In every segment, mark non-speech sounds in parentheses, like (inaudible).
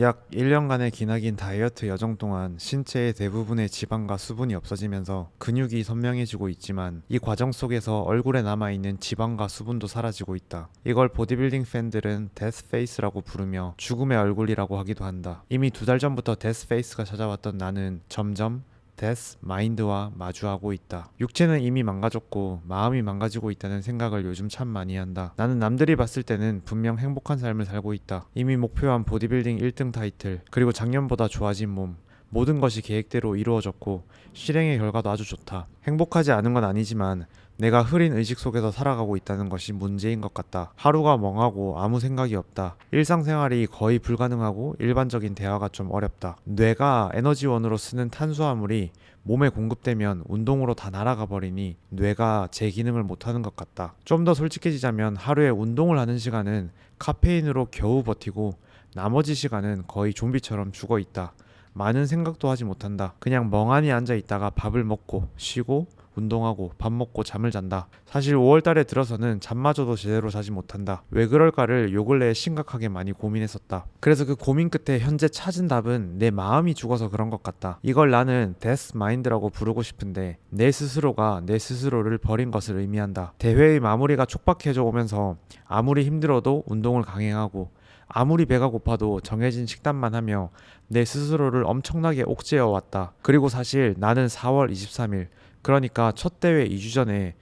약 1년간의 기나긴 다이어트 여정 동안 신체의 대부분의 지방과 수분이 없어지면서 근육이 선명해지고 있지만 이 과정 속에서 얼굴에 남아있는 지방과 수분도 사라지고 있다. 이걸 보디빌딩 팬들은 death face라고 부르며 죽음의 얼굴이라고 하기도 한다. 이미 두 달 전부터 death face가 찾아왔던 나는 점점 death mind와 마주하고 있다. 육체는 이미 망가졌고 마음이 망가지고 있다는 생각을 요즘 참 많이 한다. 나는 남들이 봤을 때는 분명 행복한 삶을 살고 있다. 이미 목표한 보디빌딩 1등 타이틀, 그리고 작년보다 좋아진 몸, 모든 것이 계획대로 이루어졌고 실행의 결과도 아주 좋다. 행복하지 않은 건 아니지만 내가 흐린 의식 속에서 살아가고 있다는 것이 문제인 것 같다. 하루가 멍하고 아무 생각이 없다. 일상생활이 거의 불가능하고 일반적인 대화가 좀 어렵다. 뇌가 에너지원으로 쓰는 탄수화물이 몸에 공급되면 운동으로 다 날아가 버리니 뇌가 제 기능을 못하는 것 같다. 좀 더 솔직해지자면 하루에 운동을 하는 시간은 카페인으로 겨우 버티고 나머지 시간은 거의 좀비처럼 죽어 있다. 많은 생각도 하지 못한다. 그냥 멍하니 앉아 있다가 밥을 먹고 쉬고 운동하고 밥 먹고 잠을 잔다. 사실 5월 달에 들어서는 잠마저도 제대로 자지 못한다. 왜 그럴까를 요 근래에 심각하게 많이 고민했었다. 그래서 그 고민 끝에 현재 찾은 답은 내 마음이 죽어서 그런 것 같다. 이걸 나는 데스 마인드라고 부르고 싶은데 내 스스로가 내 스스로를 버린 것을 의미한다. 대회의 마무리가 촉박해져 오면서 아무리 힘들어도 운동을 강행하고 아무리 배가 고파도 정해진 식단만 하며 내 스스로를 엄청나게 옥죄어 왔다. 그리고 사실 나는 4월 23일 그러니까 첫 대회 2주 전에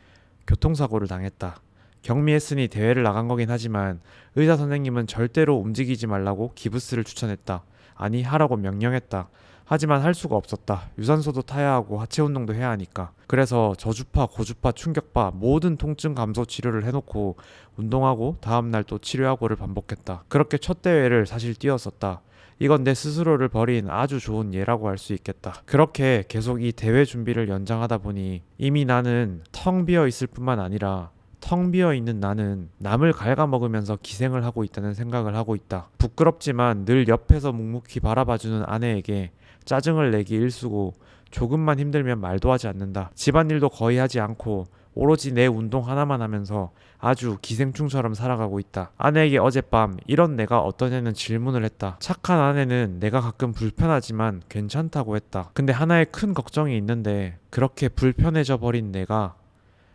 교통사고를 당했다. 경미했으니 대회를 나간 거긴 하지만 의사 선생님은 절대로 움직이지 말라고 기부스를 추천했다. 아니 하라고 명령했다. 하지만 할 수가 없었다. 유산소도 타야 하고 하체 운동도 해야 하니까. 그래서 저주파, 고주파, 충격파 모든 통증 감소 치료를 해놓고 운동하고 다음날 또 치료하고를 반복했다. 그렇게 첫 대회를 사실 뛰었었다. 이건 내 스스로를 버린 아주 좋은 예라고 할 수 있겠다. 그렇게 계속 이 대회 준비를 연장하다 보니 이미 나는 텅 비어 있을 뿐만 아니라 텅 비어 있는 나는 남을 갉아먹으면서 기생을 하고 있다는 생각을 하고 있다. 부끄럽지만 늘 옆에서 묵묵히 바라봐주는 아내에게 짜증을 내기 일쑤고 조금만 힘들면 말도 하지 않는다. 집안일도 거의 하지 않고 오로지 내 운동 하나만 하면서 아주 기생충처럼 살아가고 있다. 아내에게 어젯밤 이런 내가 어떤 애는 질문을 했다. 착한 아내는 내가 가끔 불편하지만 괜찮다고 했다. 근데 하나의 큰 걱정이 있는데 그렇게 불편해져 버린 내가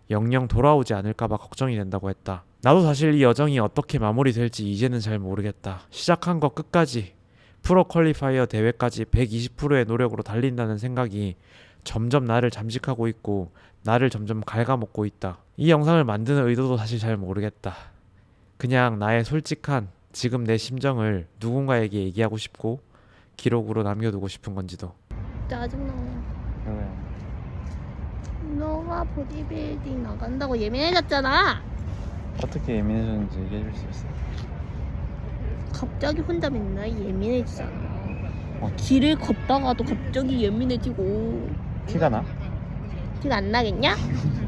영영 돌아오지 않을까봐 걱정이 된다고 했다. 나도 사실 이 여정이 어떻게 마무리될지 이제는 잘 모르겠다. 시작한 거 끝까지 프로 퀄리파이어 대회까지 120%의 노력으로 달린다는 생각이 점점 나를 잠식하고 있고 나를 점점 갉아먹고 있다. 이 영상을 만드는 의도도 사실 잘 모르겠다. 그냥 나의 솔직한 지금 내 심정을 누군가에게 얘기하고 싶고 기록으로 남겨두고 싶은 건지도. 짜증나. 너가 보디빌딩 나간다고 예민해졌잖아. 어떻게 예민해졌는지 얘기해 줄 수 있어? 갑자기 혼자 맨날 예민해지잖아. 어. 길을 걷다가도 갑자기 예민해지고 티가 나? 티가 안 나겠냐? (laughs)